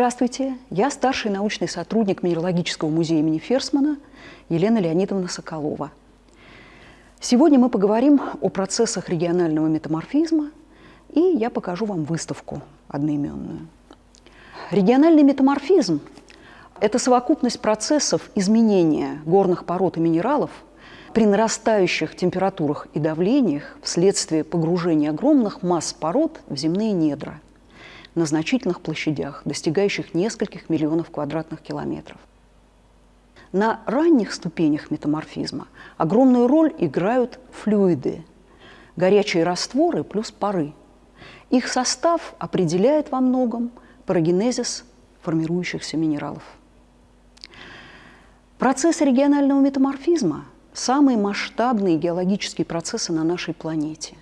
Здравствуйте, я старший научный сотрудник Минералогического музея имени Ферсмана Елена Леонидовна Соколова. Сегодня мы поговорим о процессах регионального метаморфизма, и я покажу вам выставку одноименную. Региональный метаморфизм – это совокупность процессов изменения горных пород и минералов при нарастающих температурах и давлениях вследствие погружения огромных масс пород в земные недра на значительных площадях, достигающих нескольких миллионов квадратных километров. На ранних ступенях метаморфизма огромную роль играют флюиды – горячие растворы плюс пары. Их состав определяет во многом парагенезис формирующихся минералов. Процессы регионального метаморфизма – самые масштабные геологические процессы на нашей планете.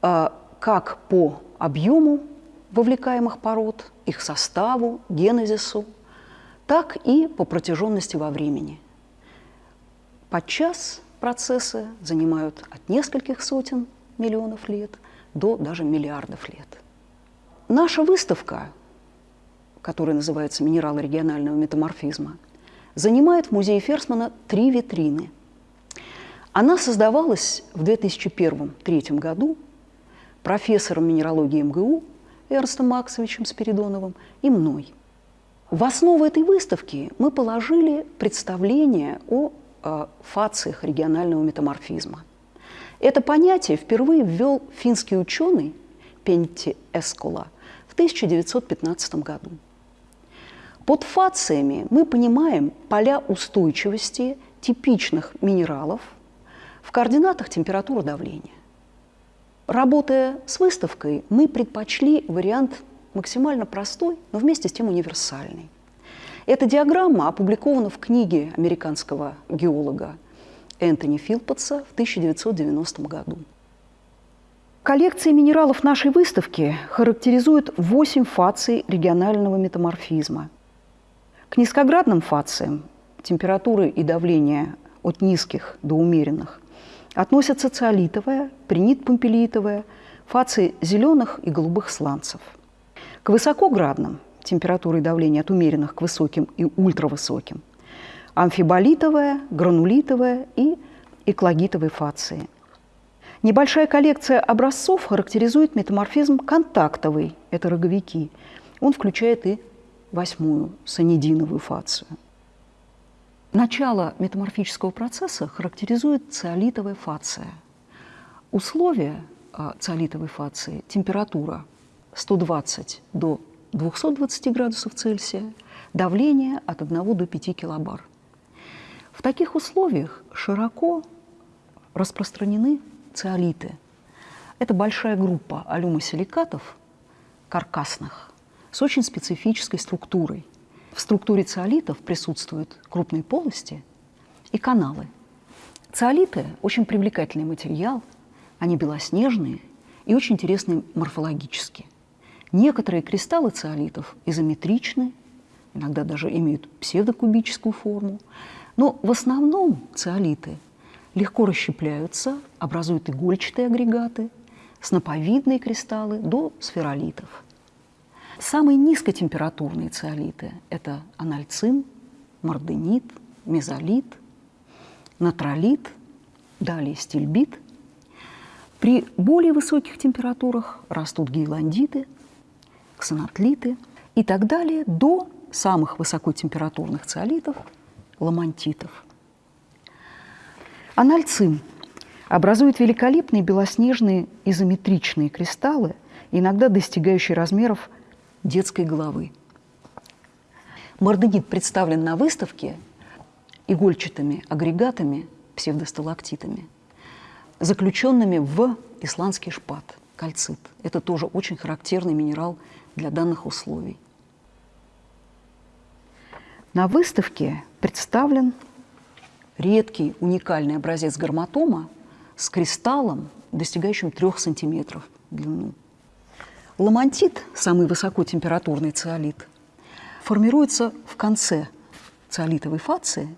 А, как по объему вовлекаемых пород, их составу, генезису, так и по протяженности во времени. Подчас процессы занимают от нескольких сотен миллионов лет до даже миллиардов лет. Наша выставка, которая называется «Минералы регионального метаморфизма», занимает в музее Ферсмана три витрины. Она создавалась в 2001-2003 году профессором минералогии МГУ Эрнстом Максовичем Спиридоновым и мной. В основу этой выставки мы положили представление о э, фациях регионального метаморфизма. Это понятие впервые ввел финский ученый Пенти Эскола – в 1915 году. Под фациями мы понимаем поля устойчивости типичных минералов в координатах температуры давления. Работая с выставкой, мы предпочли вариант максимально простой, но вместе с тем универсальный. Эта диаграмма опубликована в книге американского геолога Энтони Филпотса в 1990 году. Коллекция минералов нашей выставки характеризует 8 фаций регионального метаморфизма. К низкоградным фациям температуры и давление от низких до умеренных относятся циолитовая, принит-помпелиитовая, фации зеленых и голубых сланцев. К высокоградным температуры и давление от умеренных к высоким и ультравысоким – амфиболитовая, гранулитовая и экологитовые фации – Небольшая коллекция образцов характеризует метаморфизм контактовый, это роговики. Он включает и восьмую санидиновую фацию. Начало метаморфического процесса характеризует циолитовая фация. Условия а, циолитовой фации – температура 120 до 220 градусов Цельсия, давление от 1 до 5 килобар. В таких условиях широко распространены циолиты. Это большая группа алюмосиликатов каркасных с очень специфической структурой. В структуре циолитов присутствуют крупные полости и каналы. Циолиты – очень привлекательный материал, они белоснежные и очень интересные морфологически. Некоторые кристаллы циолитов изометричны, иногда даже имеют псевдокубическую форму, но в основном циолиты – легко расщепляются, образуют игольчатые агрегаты, сноповидные кристаллы до сферолитов. Самые низкотемпературные циолиты – это анальцин, морденит, мезолит, натролит, далее стильбит. При более высоких температурах растут гейландиты, ксенотлиты и так далее до самых высокотемпературных циолитов – ламантитов – Анальцин образует великолепные белоснежные изометричные кристаллы, иногда достигающие размеров детской головы. Морденит представлен на выставке игольчатыми агрегатами, псевдосталактитами, заключенными в исландский шпат, кальцит. Это тоже очень характерный минерал для данных условий. На выставке представлен редкий, уникальный образец гарматома с кристаллом, достигающим 3 сантиметров в длину. Ламантит, самый высокотемпературный циолит, формируется в конце циолитовой фации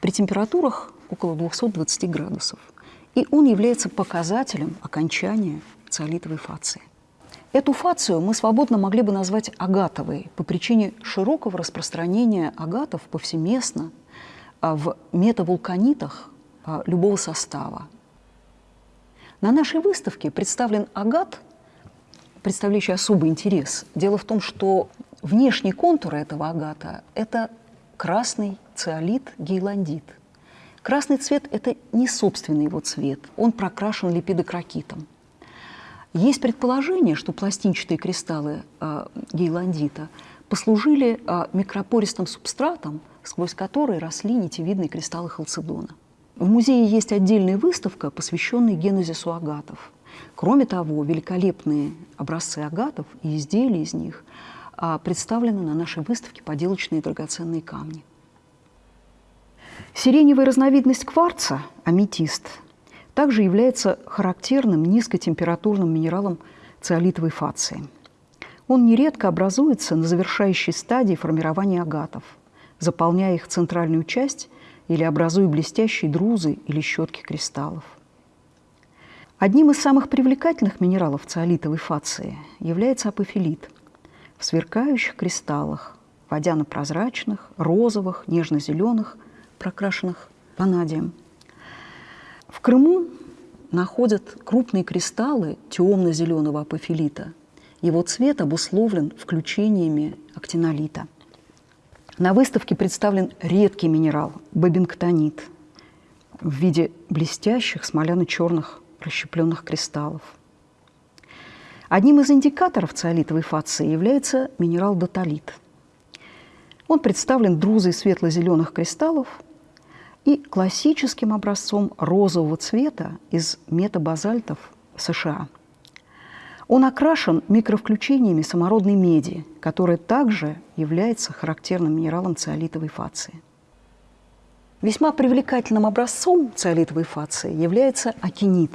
при температурах около 220 градусов. И он является показателем окончания циолитовой фации. Эту фацию мы свободно могли бы назвать агатовой по причине широкого распространения агатов повсеместно а, в метавулканитах а, любого состава. На нашей выставке представлен агат, представляющий особый интерес. Дело в том, что внешний контур этого агата – это красный циолит гейландит. Красный цвет – это не собственный его цвет, он прокрашен липидокрокитом. Есть предположение, что пластинчатые кристаллы э, гейландита послужили э, микропористым субстратом, сквозь который росли нитевидные кристаллы халцедона. В музее есть отдельная выставка, посвященная генезису агатов. Кроме того, великолепные образцы агатов и изделия из них э, представлены на нашей выставке поделочные драгоценные камни. Сиреневая разновидность кварца, аметист, также является характерным низкотемпературным минералом циолитовой фации. Он нередко образуется на завершающей стадии формирования агатов, заполняя их центральную часть или образуя блестящие друзы или щетки кристаллов. Одним из самых привлекательных минералов циолитовой фации является апофилит в сверкающих кристаллах, водяно-прозрачных, розовых, нежно-зеленых, прокрашенных ванадием – в Крыму находят крупные кристаллы темно-зеленого апофилита. Его цвет обусловлен включениями актинолита. На выставке представлен редкий минерал – бобинктонит в виде блестящих смоляно-черных расщепленных кристаллов. Одним из индикаторов циолитовой фации является минерал датолит. Он представлен друзой светло-зеленых кристаллов – и классическим образцом розового цвета из метабазальтов США. Он окрашен микровключениями самородной меди, которая также является характерным минералом циолитовой фации. Весьма привлекательным образцом циолитовой фации является акинит.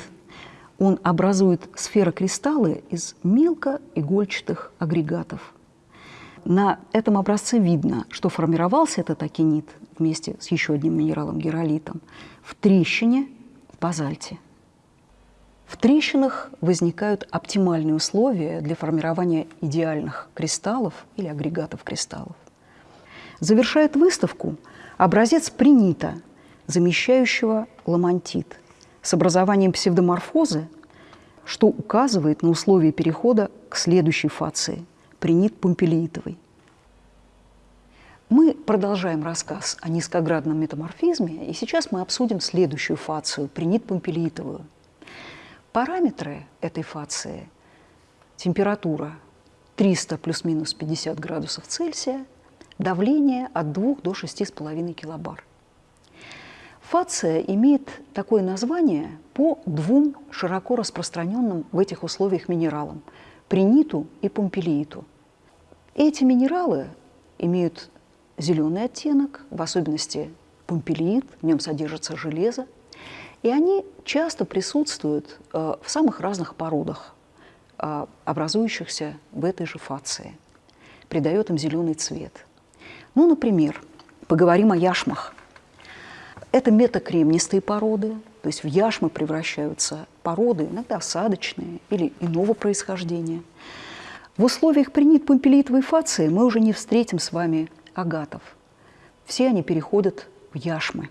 Он образует сферокристаллы из мелкоигольчатых агрегатов. На этом образце видно, что формировался этот акинит вместе с еще одним минералом геролитом в трещине в базальте. В трещинах возникают оптимальные условия для формирования идеальных кристаллов или агрегатов кристаллов. Завершает выставку образец принита, замещающего ламантит, с образованием псевдоморфозы, что указывает на условия перехода к следующей фации – принит помпелиитовый. Мы продолжаем рассказ о низкоградном метаморфизме, и сейчас мы обсудим следующую фацию – принит-помпелиитовую. Параметры этой фации – температура 300 плюс-минус 50 градусов Цельсия, давление от 2 до 6,5 килобар. Фация имеет такое название по двум широко распространенным в этих условиях минералам – приниту и помпелииту. Эти минералы имеют зеленый оттенок, в особенности помпелиит, в нем содержится железо. И они часто присутствуют э, в самых разных породах, э, образующихся в этой же фации. Придает им зеленый цвет. Ну, например, поговорим о яшмах. Это метакремнистые породы, то есть в яшмы превращаются породы, иногда осадочные или иного происхождения. В условиях принит помпелиитовой фации мы уже не встретим с вами агатов. Все они переходят в яшмы.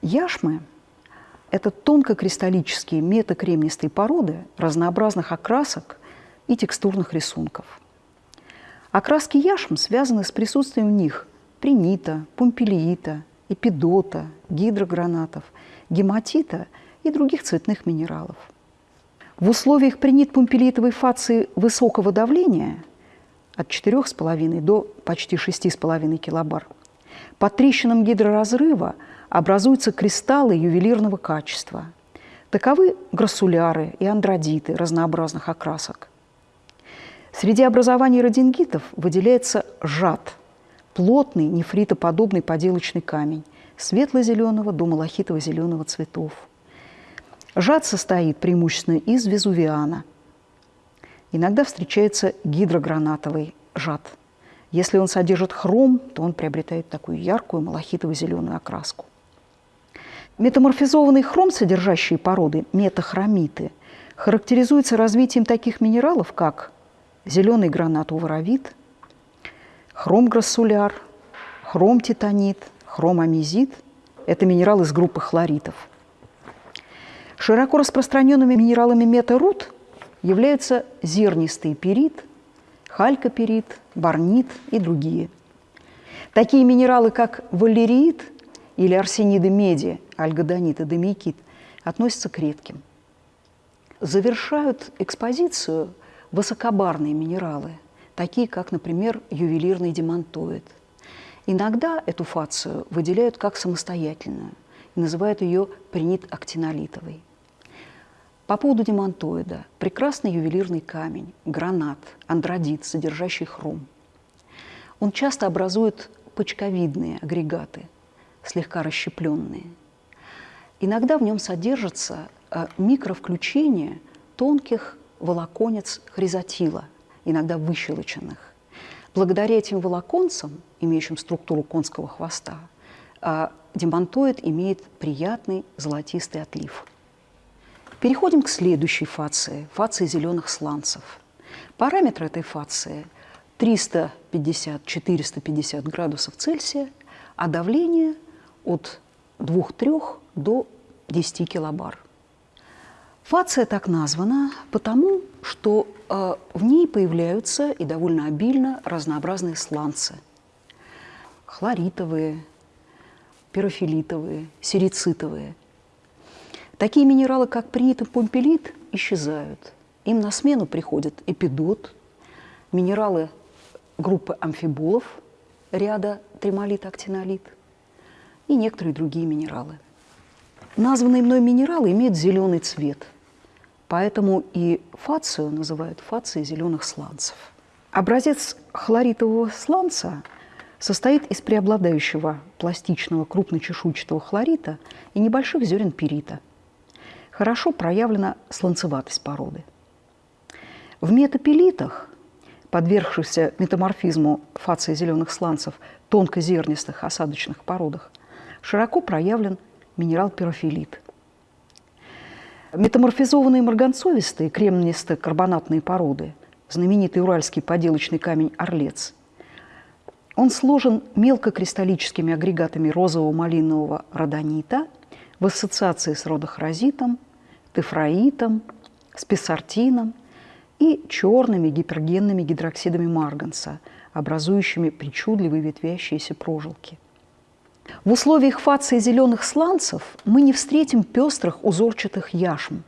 Яшмы – это тонкокристаллические метакремнистые породы разнообразных окрасок и текстурных рисунков. Окраски яшм связаны с присутствием в них принита, пумпелиита, эпидота, гидрогранатов, гематита и других цветных минералов. В условиях принит-пумпелитовой фации высокого давления – от 4,5 до почти 6,5 килобар. По трещинам гидроразрыва образуются кристаллы ювелирного качества. Таковы грассуляры и андродиты разнообразных окрасок. Среди образований родингитов выделяется жад – плотный нефритоподобный поделочный камень светло-зеленого до малахитово-зеленого цветов. Жад состоит преимущественно из везувиана – Иногда встречается гидрогранатовый жад. Если он содержит хром, то он приобретает такую яркую малахитово-зеленую окраску. Метаморфизованные хром содержащие породы, метахромиты, характеризуется развитием таких минералов, как зеленый хром-грассуляр, хром-титанит, хром-амизит – это минералы из группы хлоритов. Широко распространенными минералами метаруд являются зернистый перит, халькоперит, барнит и другие. Такие минералы, как валериит или арсениды меди, альгодонит и домикит, относятся к редким. Завершают экспозицию высокобарные минералы, такие как, например, ювелирный демонтоид. Иногда эту фацию выделяют как самостоятельную и называют ее принит-актинолитовой. По поводу демонтоида – прекрасный ювелирный камень, гранат, андродит, содержащий хром. Он часто образует почковидные агрегаты, слегка расщепленные. Иногда в нем содержатся э, микровключения тонких волоконец хризотила, иногда выщелоченных. Благодаря этим волоконцам, имеющим структуру конского хвоста, а, демонтоид имеет приятный золотистый отлив. Переходим к следующей фации – фации зеленых сланцев. Параметры этой фации – 350-450 градусов Цельсия, а давление от 2-3 до 10 килобар. Фация так названа потому, что э, в ней появляются и довольно обильно разнообразные сланцы. Хлоритовые, пирофилитовые, серицитовые. Такие минералы, как принит и помпелит, исчезают. Им на смену приходят эпидот, минералы группы амфиболов, ряда тремолит, актинолит и некоторые другие минералы. Названные мной минералы имеют зеленый цвет, поэтому и фацию называют фацией зеленых сланцев. Образец хлоритового сланца состоит из преобладающего пластичного крупночешуйчатого хлорита и небольших зерен перита. Хорошо проявлена сланцеватость породы. В метапелитах, подвергшихся метаморфизму фации зеленых сланцев, тонкозернистых осадочных породах, широко проявлен минерал пирофилит. Метаморфизованные марганцовистые кремнисто-карбонатные породы, знаменитый уральский поделочный камень «Орлец», он сложен мелкокристаллическими агрегатами розово-малинового родонита в ассоциации с родохразитом, тефраитом, спесартином и черными гипергенными гидроксидами марганца, образующими причудливые ветвящиеся прожилки. В условиях фации зеленых сланцев мы не встретим пестрых узорчатых яшм.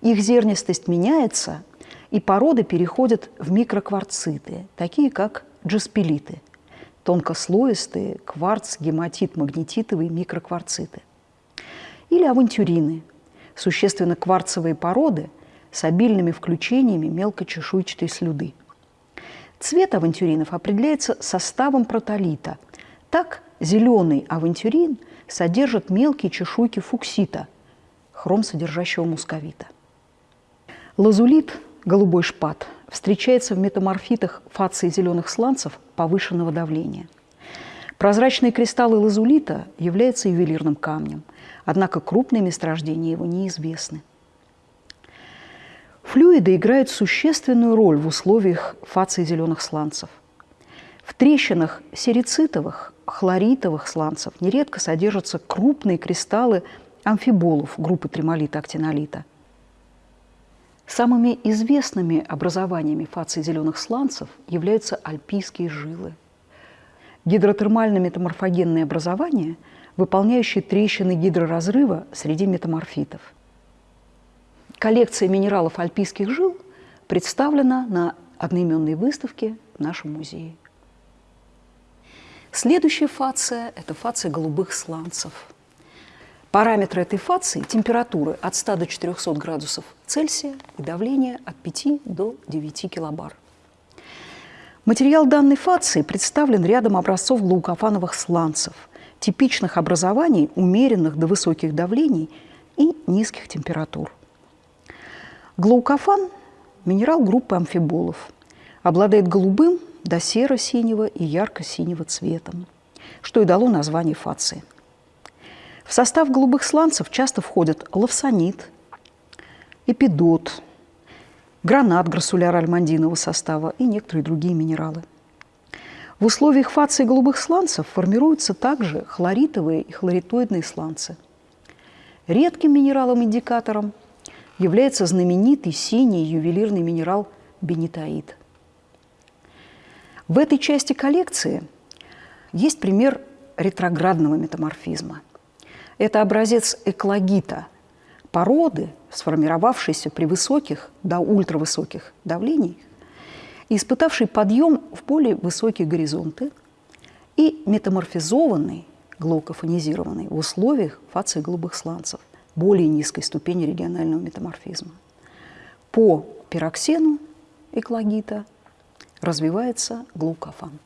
Их зернистость меняется, и породы переходят в микрокварциты, такие как джаспелиты, тонкослоистые кварц, гематит, магнетитовые микрокварциты. Или авантюрины, существенно кварцевые породы с обильными включениями мелкочешуйчатой слюды. Цвет авантюринов определяется составом протолита. Так, Зеленый авантюрин содержит мелкие чешуйки фуксита, хром содержащего мусковита. Лазулит, голубой шпат, встречается в метаморфитах фации зеленых сланцев повышенного давления. Прозрачные кристаллы лазулита являются ювелирным камнем, однако крупные месторождения его неизвестны. Флюиды играют существенную роль в условиях фации зеленых сланцев. В трещинах серицитовых хлоритовых сланцев нередко содержатся крупные кристаллы амфиболов группы тремолита-актинолита. Самыми известными образованиями фации зеленых сланцев являются альпийские жилы. Гидротермально-метаморфогенные образования, выполняющие трещины гидроразрыва среди метаморфитов. Коллекция минералов альпийских жил представлена на одноименной выставке в нашем музее. Следующая фация – это фация голубых сланцев. Параметры этой фации – температуры от 100 до 400 градусов Цельсия и давление от 5 до 9 килобар. Материал данной фации представлен рядом образцов глаукофановых сланцев, типичных образований, умеренных до высоких давлений и низких температур. Глаукофан – минерал группы амфиболов, обладает голубым до серо-синего и ярко-синего цветом, что и дало название фации. В состав голубых сланцев часто входят лавсонит, эпидот, гранат грассуляр-альмандинового состава и некоторые другие минералы. В условиях фации голубых сланцев формируются также хлоритовые и хлоритоидные сланцы. Редким минералом-индикатором является знаменитый синий ювелирный минерал бенитоид. В этой части коллекции есть пример ретроградного метаморфизма. Это образец экологита, породы, сформировавшейся при высоких до ультравысоких давлениях, и испытавший подъем в более высокие горизонты и метаморфизованный, глаукофонизированный в условиях фации голубых сланцев, более низкой ступени регионального метаморфизма. По пироксену экологита развивается глукофан.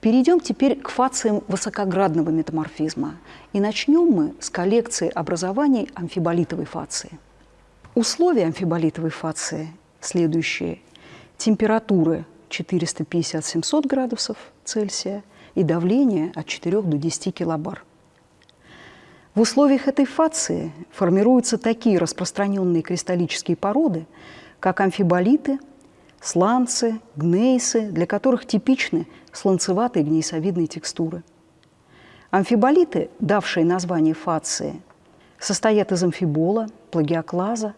Перейдем теперь к фациям высокоградного метаморфизма. И начнем мы с коллекции образований амфиболитовой фации. Условия амфиболитовой фации следующие. Температуры 450-700 градусов Цельсия и давление от 4 до 10 килобар. В условиях этой фации формируются такие распространенные кристаллические породы, как амфиболиты – сланцы, гнейсы, для которых типичны сланцеватые гнейсовидные текстуры. Амфиболиты, давшие название фации, состоят из амфибола, плагиоклаза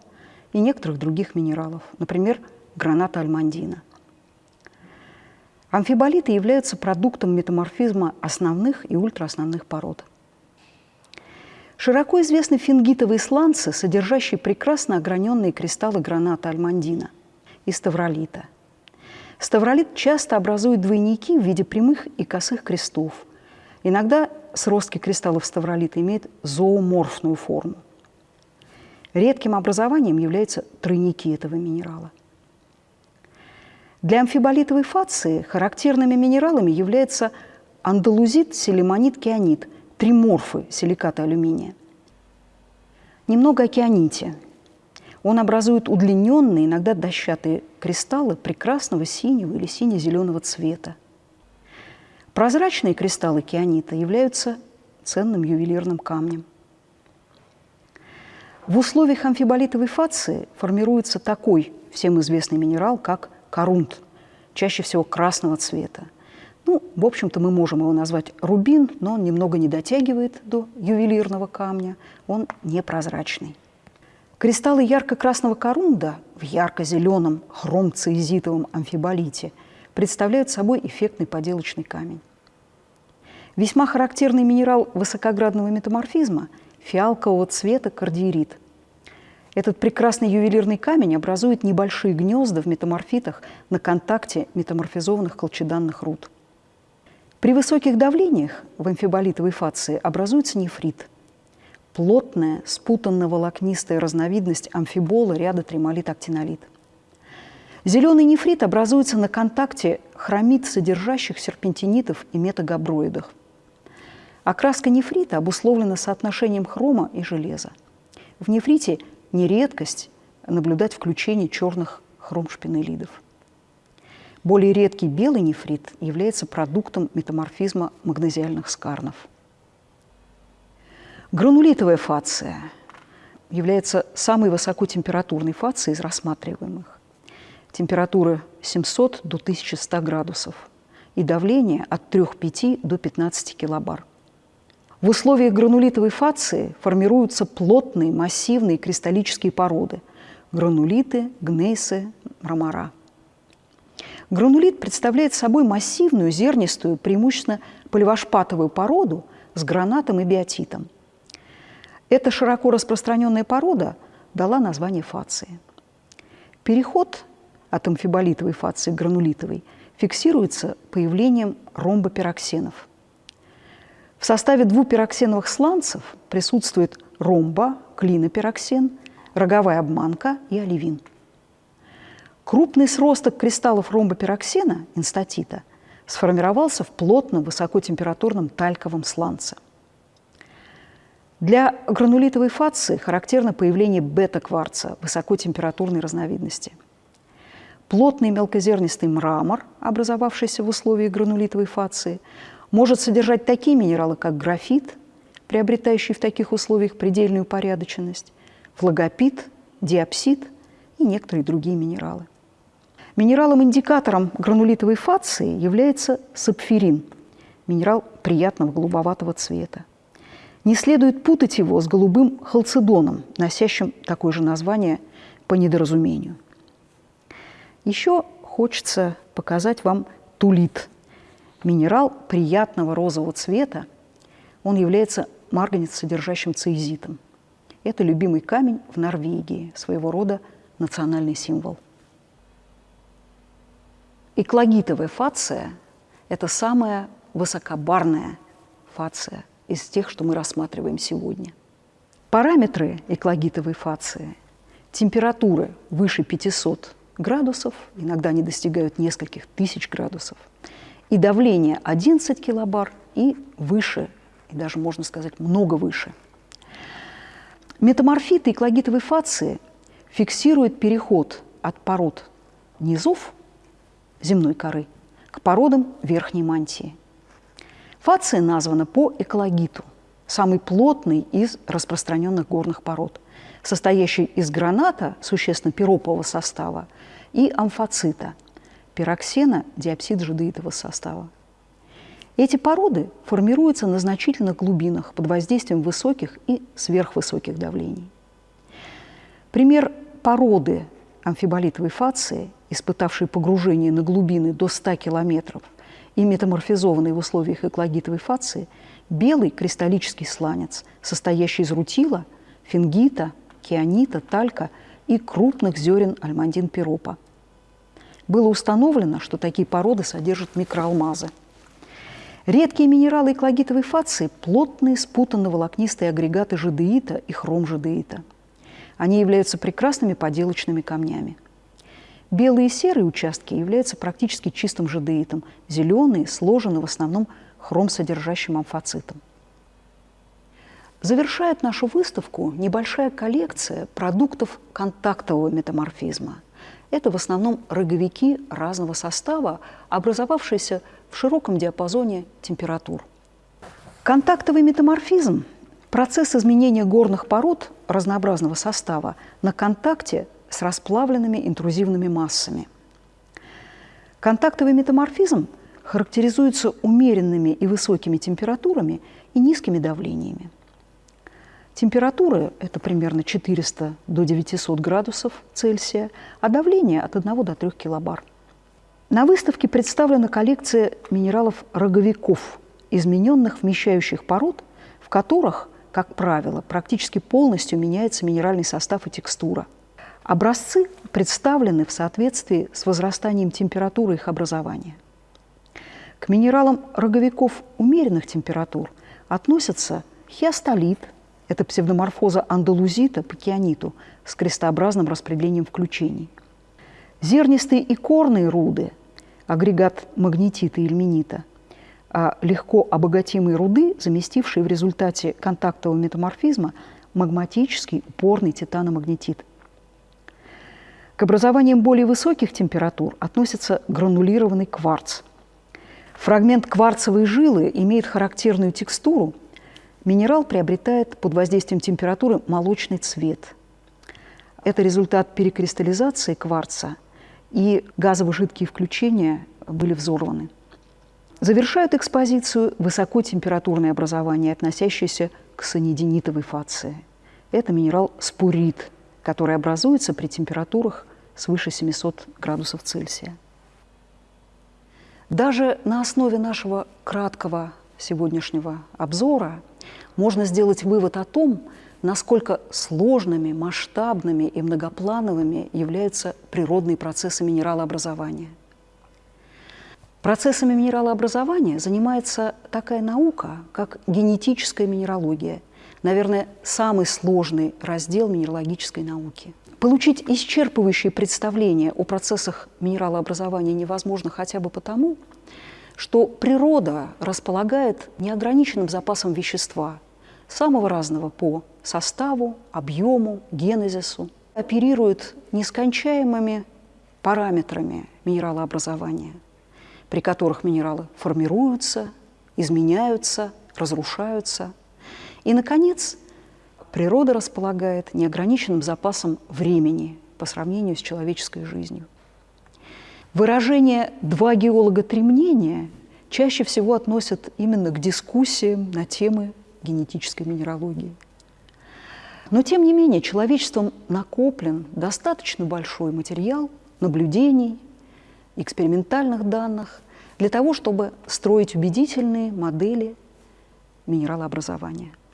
и некоторых других минералов, например, граната альмандина. Амфиболиты являются продуктом метаморфизма основных и ультраосновных пород. Широко известны фингитовые сланцы, содержащие прекрасно ограненные кристаллы граната альмандина и ставролита. Ставролит часто образует двойники в виде прямых и косых крестов. Иногда сростки кристаллов ставролита имеют зооморфную форму. Редким образованием являются тройники этого минерала. Для амфиболитовой фации характерными минералами являются андалузит, селемонит, кианит, триморфы силиката алюминия. Немного о кианите. Он образует удлиненные, иногда дощатые кристаллы прекрасного синего или сине-зеленого цвета. Прозрачные кристаллы кианита являются ценным ювелирным камнем. В условиях амфиболитовой фации формируется такой всем известный минерал, как корунт, чаще всего красного цвета. Ну, в общем-то, мы можем его назвать рубин, но он немного не дотягивает до ювелирного камня, он непрозрачный. Кристаллы ярко-красного корунда в ярко-зеленом хромцеизитовом амфиболите представляют собой эффектный поделочный камень. Весьма характерный минерал высокоградного метаморфизма – фиалкового цвета кардиерит. Этот прекрасный ювелирный камень образует небольшие гнезда в метаморфитах на контакте метаморфизованных колчеданных руд. При высоких давлениях в амфиболитовой фации образуется нефрит – плотная, спутанно-волокнистая разновидность амфибола ряда тремолит-актинолит. Зеленый нефрит образуется на контакте хромит, содержащих серпентинитов и метагаброидах. Окраска нефрита обусловлена соотношением хрома и железа. В нефрите не редкость наблюдать включение черных хромшпинелидов. Более редкий белый нефрит является продуктом метаморфизма магнезиальных скарнов – Гранулитовая фация является самой высокотемпературной фацией из рассматриваемых. Температура 700 до 1100 градусов и давление от 3,5 до 15 килобар. В условиях гранулитовой фации формируются плотные, массивные кристаллические породы – гранулиты, гнейсы, мрамора. Гранулит представляет собой массивную, зернистую, преимущественно поливошпатовую породу с гранатом и биотитом – эта широко распространенная порода дала название фации. Переход от амфиболитовой фации к гранулитовой фиксируется появлением ромбопироксенов. В составе двупироксеновых сланцев присутствует ромба, клинопироксен, роговая обманка и оливин. Крупный сросток кристаллов ромбопироксена, инстатита, сформировался в плотном высокотемпературном тальковом сланце. Для гранулитовой фации характерно появление бета-кварца высокотемпературной разновидности. Плотный мелкозернистый мрамор, образовавшийся в условиях гранулитовой фации, может содержать такие минералы, как графит, приобретающий в таких условиях предельную порядочность, флагопит, диапсид и некоторые другие минералы. Минералом-индикатором гранулитовой фации является сапфирин, минерал приятного голубоватого цвета. Не следует путать его с голубым халцедоном, носящим такое же название по недоразумению. Еще хочется показать вам тулит. Минерал приятного розового цвета. Он является марганец, содержащим цезитом. Это любимый камень в Норвегии, своего рода национальный символ. Экологитовая фация – это самая высокобарная фация из тех, что мы рассматриваем сегодня. Параметры экологитовой фации – температуры выше 500 градусов, иногда они достигают нескольких тысяч градусов, и давление 11 килобар и выше, и даже, можно сказать, много выше. Метаморфиты экологитовой фации фиксируют переход от пород низов земной коры к породам верхней мантии. Фация названа по экологиту, самый плотный из распространенных горных пород, состоящий из граната, существенно пиропового состава, и амфоцита, пироксена, диапсид жидеитового состава. Эти породы формируются на значительных глубинах под воздействием высоких и сверхвысоких давлений. Пример породы амфиболитовой фации, испытавшей погружение на глубины до 100 километров и метаморфизованной в условиях экологитовой фации, белый кристаллический сланец, состоящий из рутила, фингита, кианита, талька и крупных зерен альмандин-пиропа. Было установлено, что такие породы содержат микроалмазы – Редкие минералы экологитовой фации – плотные спутанно-волокнистые агрегаты жадеита и хром-жадеита. Они являются прекрасными поделочными камнями. Белые и серые участки являются практически чистым жадеитом, зеленые сложены в основном хром-содержащим амфоцитом. Завершает нашу выставку небольшая коллекция продуктов контактового метаморфизма. Это в основном роговики разного состава, образовавшиеся в широком диапазоне температур. Контактовый метаморфизм – процесс изменения горных пород разнообразного состава на контакте с расплавленными интрузивными массами. Контактовый метаморфизм характеризуется умеренными и высокими температурами и низкими давлениями. Температура – это примерно 400 до 900 градусов Цельсия, а давление – от 1 до 3 килобар – на выставке представлена коллекция минералов-роговиков, измененных вмещающих пород, в которых, как правило, практически полностью меняется минеральный состав и текстура. Образцы представлены в соответствии с возрастанием температуры их образования. К минералам роговиков умеренных температур относятся хиастолит, это псевдоморфоза андалузита по кианиту с крестообразным распределением включений – Зернистые и корные руды, агрегат магнетита и ильменита, а легко обогатимые руды, заместившие в результате контактового метаморфизма магматический упорный титаномагнетит. К образованиям более высоких температур относится гранулированный кварц. Фрагмент кварцевой жилы имеет характерную текстуру. Минерал приобретает под воздействием температуры молочный цвет. Это результат перекристаллизации кварца – и газово-жидкие включения были взорваны. Завершают экспозицию высокотемпературное образование, относящееся к санидинитовой фации. Это минерал спурит, который образуется при температурах свыше 700 градусов Цельсия. Даже на основе нашего краткого сегодняшнего обзора можно сделать вывод о том, насколько сложными, масштабными и многоплановыми являются природные процессы минералообразования. Процессами минералообразования занимается такая наука, как генетическая минералогия, наверное, самый сложный раздел минералогической науки. Получить исчерпывающее представление о процессах минералообразования невозможно хотя бы потому, что природа располагает неограниченным запасом вещества, самого разного по составу, объему, генезису, оперирует нескончаемыми параметрами минералообразования, при которых минералы формируются, изменяются, разрушаются. И, наконец, природа располагает неограниченным запасом времени по сравнению с человеческой жизнью. Выражение «два геолога, три мнения» чаще всего относят именно к дискуссиям на темы генетической минералогии. Но, тем не менее, человечеством накоплен достаточно большой материал наблюдений, экспериментальных данных для того, чтобы строить убедительные модели минералообразования –